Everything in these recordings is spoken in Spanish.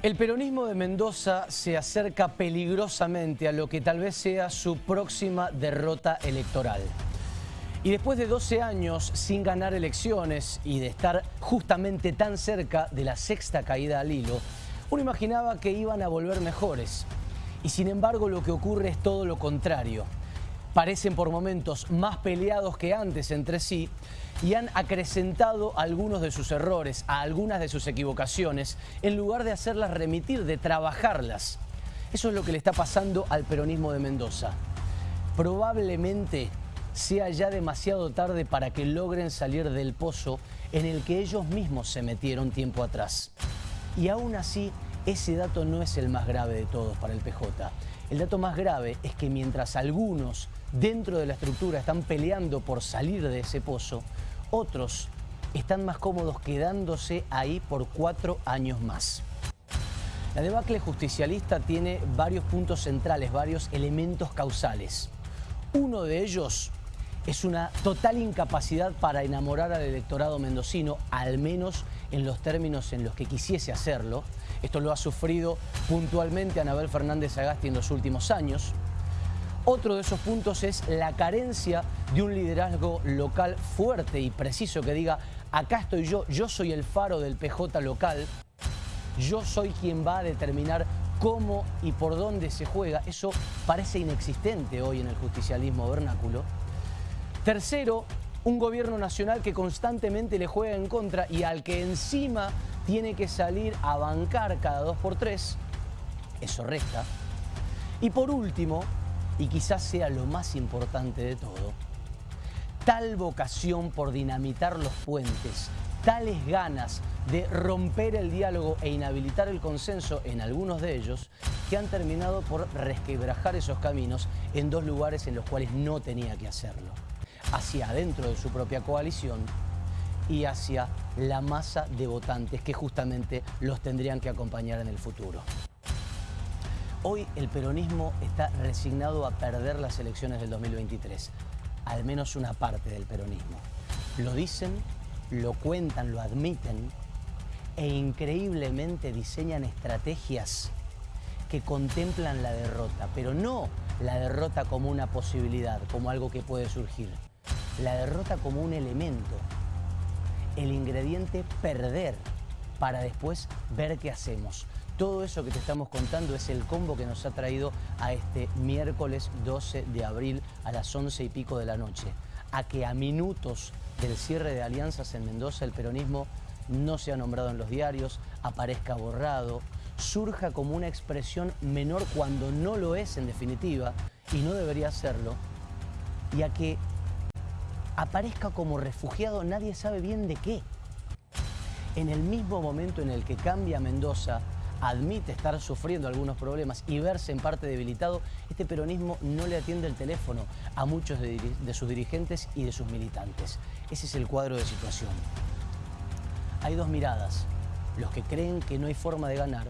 El peronismo de Mendoza se acerca peligrosamente a lo que tal vez sea su próxima derrota electoral. Y después de 12 años sin ganar elecciones y de estar justamente tan cerca de la sexta caída al hilo, uno imaginaba que iban a volver mejores. Y sin embargo lo que ocurre es todo lo contrario. Parecen por momentos más peleados que antes entre sí y han acrecentado algunos de sus errores, a algunas de sus equivocaciones, en lugar de hacerlas remitir, de trabajarlas. Eso es lo que le está pasando al peronismo de Mendoza. Probablemente sea ya demasiado tarde para que logren salir del pozo en el que ellos mismos se metieron tiempo atrás. Y aún así, ese dato no es el más grave de todos para el PJ. El dato más grave es que mientras algunos dentro de la estructura están peleando por salir de ese pozo, otros están más cómodos quedándose ahí por cuatro años más. La debacle justicialista tiene varios puntos centrales, varios elementos causales. Uno de ellos es una total incapacidad para enamorar al electorado mendocino, al menos en los términos en los que quisiese hacerlo. Esto lo ha sufrido puntualmente Anabel Fernández Agasti en los últimos años. Otro de esos puntos es la carencia de un liderazgo local fuerte y preciso que diga, acá estoy yo, yo soy el faro del PJ local, yo soy quien va a determinar cómo y por dónde se juega. Eso parece inexistente hoy en el justicialismo vernáculo. Tercero, un gobierno nacional que constantemente le juega en contra y al que encima tiene que salir a bancar cada dos por tres. Eso resta. Y por último, y quizás sea lo más importante de todo, tal vocación por dinamitar los puentes, tales ganas de romper el diálogo e inhabilitar el consenso en algunos de ellos, que han terminado por resquebrajar esos caminos en dos lugares en los cuales no tenía que hacerlo, hacia adentro de su propia coalición y hacia la masa de votantes que justamente los tendrían que acompañar en el futuro. Hoy el peronismo está resignado a perder las elecciones del 2023, al menos una parte del peronismo. Lo dicen, lo cuentan, lo admiten e increíblemente diseñan estrategias que contemplan la derrota, pero no la derrota como una posibilidad, como algo que puede surgir. La derrota como un elemento, el ingrediente perder para después ver qué hacemos. Todo eso que te estamos contando es el combo que nos ha traído a este miércoles 12 de abril a las 11 y pico de la noche. A que a minutos del cierre de alianzas en Mendoza el peronismo no sea nombrado en los diarios, aparezca borrado, surja como una expresión menor cuando no lo es en definitiva y no debería serlo, y a que aparezca como refugiado nadie sabe bien de qué. En el mismo momento en el que cambia Mendoza, admite estar sufriendo algunos problemas y verse en parte debilitado, este peronismo no le atiende el teléfono a muchos de, sus dirigentes y de sus militantes. Ese es el cuadro de situación. Hay dos miradas, los que creen que no hay forma de ganar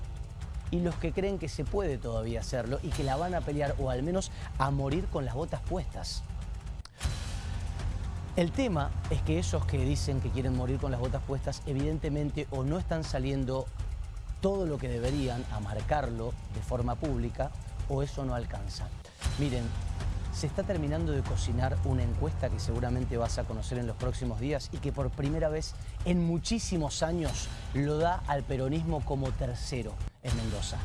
y los que creen que se puede todavía hacerlo y que la van a pelear o al menos a morir con las botas puestas. El tema es que esos que dicen que quieren morir con las botas puestas evidentemente o no están saliendo todo lo que deberían a marcarlo de forma pública o eso no alcanza. Miren, se está terminando de cocinar una encuesta que seguramente vas a conocer en los próximos días y que por primera vez en muchísimos años lo da al peronismo como tercero en Mendoza.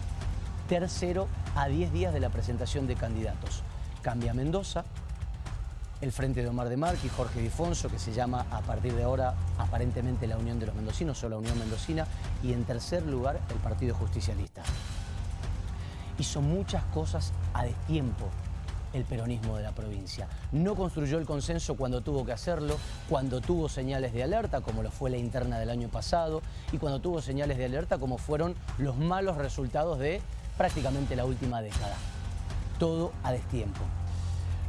Tercero a 10 días de la presentación de candidatos. Cambia Mendoza, el Frente de Omar de Marque y Jorge Difonso, que se llama a partir de ahora aparentemente la Unión de los Mendocinos o la Unión Mendocina, y en tercer lugar el Partido Justicialista. Hizo muchas cosas a destiempo el peronismo de la provincia. No construyó el consenso cuando tuvo que hacerlo, cuando tuvo señales de alerta, como lo fue la interna del año pasado, y cuando tuvo señales de alerta, como fueron los malos resultados de prácticamente la última década. Todo a destiempo.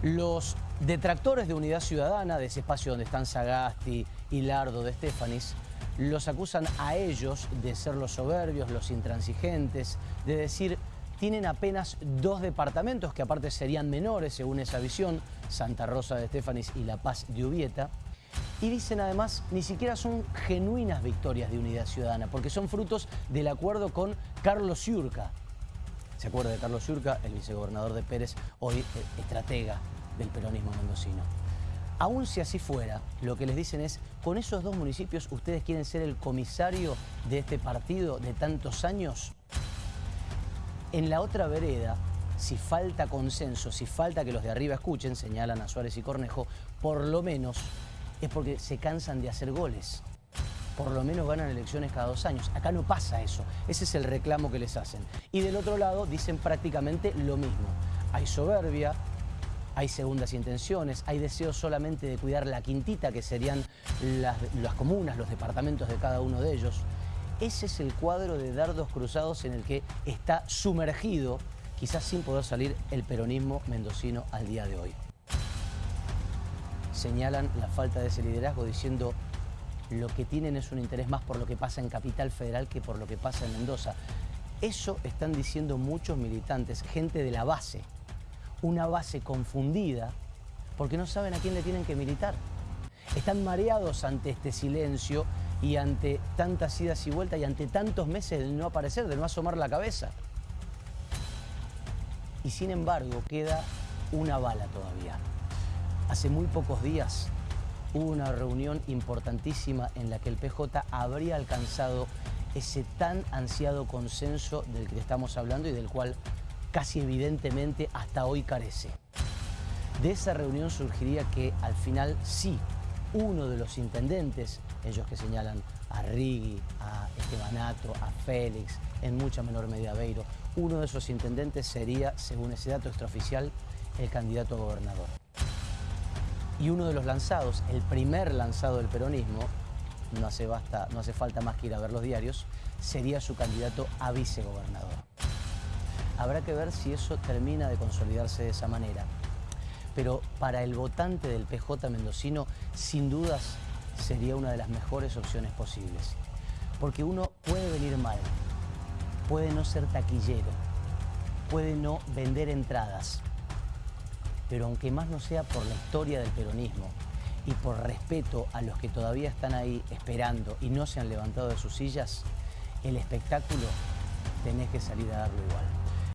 Los detractores de Unidad Ciudadana, de ese espacio donde están Sagasti y Lardo de Estefanis, los acusan a ellos de ser los soberbios, los intransigentes, de decir tienen apenas dos departamentos que aparte serían menores según esa visión, Santa Rosa de Estefanis y La Paz de Ubieta, Y dicen además, ni siquiera son genuinas victorias de unidad ciudadana, porque son frutos del acuerdo con Carlos Ciurca. ¿Se acuerda de Carlos Ciurca, el vicegobernador de Pérez, hoy eh, estratega del peronismo mendocino? Aún si así fuera, lo que les dicen es, con esos dos municipios, ¿ustedes quieren ser el comisario de este partido de tantos años? En la otra vereda, si falta consenso, si falta que los de arriba escuchen, señalan a Suárez y Cornejo, por lo menos es porque se cansan de hacer goles. Por lo menos ganan elecciones cada dos años. Acá no pasa eso. Ese es el reclamo que les hacen. Y del otro lado dicen prácticamente lo mismo. Hay soberbia, hay segundas intenciones, hay deseos solamente de cuidar la quintita, que serían las, comunas, los departamentos de cada uno de ellos. Ese es el cuadro de dardos cruzados en el que está sumergido, quizás sin poder salir, el peronismo mendocino al día de hoy señalan la falta de ese liderazgo diciendo lo que tienen es un interés más por lo que pasa en Capital Federal que por lo que pasa en Mendoza. Eso están diciendo muchos militantes, gente de la base, una base confundida porque no saben a quién le tienen que militar. Están mareados ante este silencio y ante tantas idas y vueltas y ante tantos meses de no aparecer, de no asomar la cabeza. Y sin embargo queda una bala todavía. Hace muy pocos días hubo una reunión importantísima en la que el PJ habría alcanzado ese tan ansiado consenso del que estamos hablando y del cual casi evidentemente hasta hoy carece. De esa reunión surgiría que al final sí, uno de los intendentes, ellos que señalan a Rigui, a Estebanato, a Félix, en mucha menor medida a Beiro, uno de esos intendentes sería, según ese dato extraoficial, el candidato a gobernador y uno de los lanzados, el primer lanzado del peronismo, no hace, no hace falta más que ir a ver los diarios, sería su candidato a vicegobernador. Habrá que ver si eso termina de consolidarse de esa manera. Pero para el votante del PJ mendocino, sin dudas, sería una de las mejores opciones posibles. Porque uno puede venir mal, puede no ser taquillero, puede no vender entradas, pero aunque más no sea por la historia del peronismo y por respeto a los que todavía están ahí esperando y no se han levantado de sus sillas, el espectáculo tenés que salir a darlo igual.